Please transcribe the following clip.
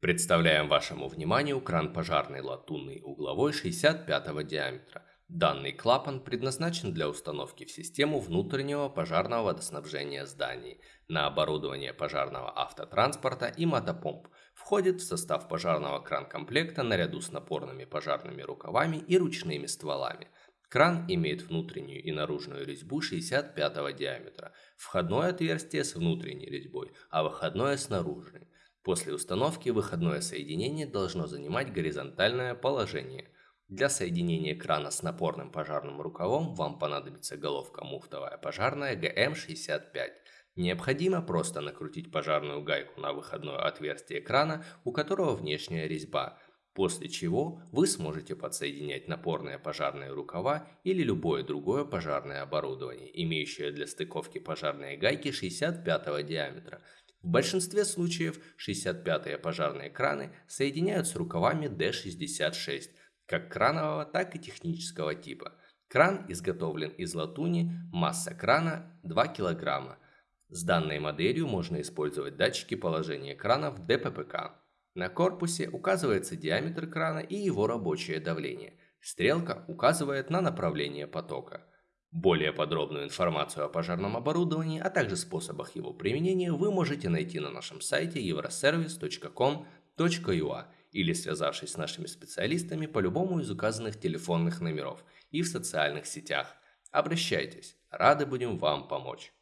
Представляем вашему вниманию кран пожарный латунный угловой 65 диаметра. Данный клапан предназначен для установки в систему внутреннего пожарного водоснабжения зданий на оборудование пожарного автотранспорта и мотопомп. Входит в состав пожарного кран-комплекта наряду с напорными пожарными рукавами и ручными стволами. Кран имеет внутреннюю и наружную резьбу 65 диаметра, входное отверстие с внутренней резьбой, а выходное с наружной. После установки выходное соединение должно занимать горизонтальное положение. Для соединения крана с напорным пожарным рукавом вам понадобится головка муфтовая пожарная ГМ65. Необходимо просто накрутить пожарную гайку на выходное отверстие крана, у которого внешняя резьба, после чего вы сможете подсоединять напорные пожарные рукава или любое другое пожарное оборудование, имеющее для стыковки пожарные гайки 65 диаметра – в большинстве случаев 65-е пожарные краны соединяют с рукавами D66, как кранового, так и технического типа. Кран изготовлен из латуни, масса крана 2 кг. С данной моделью можно использовать датчики положения крана в ДППК. На корпусе указывается диаметр крана и его рабочее давление. Стрелка указывает на направление потока. Более подробную информацию о пожарном оборудовании, а также способах его применения вы можете найти на нашем сайте euroservice.com.ua или связавшись с нашими специалистами по любому из указанных телефонных номеров и в социальных сетях. Обращайтесь, рады будем вам помочь.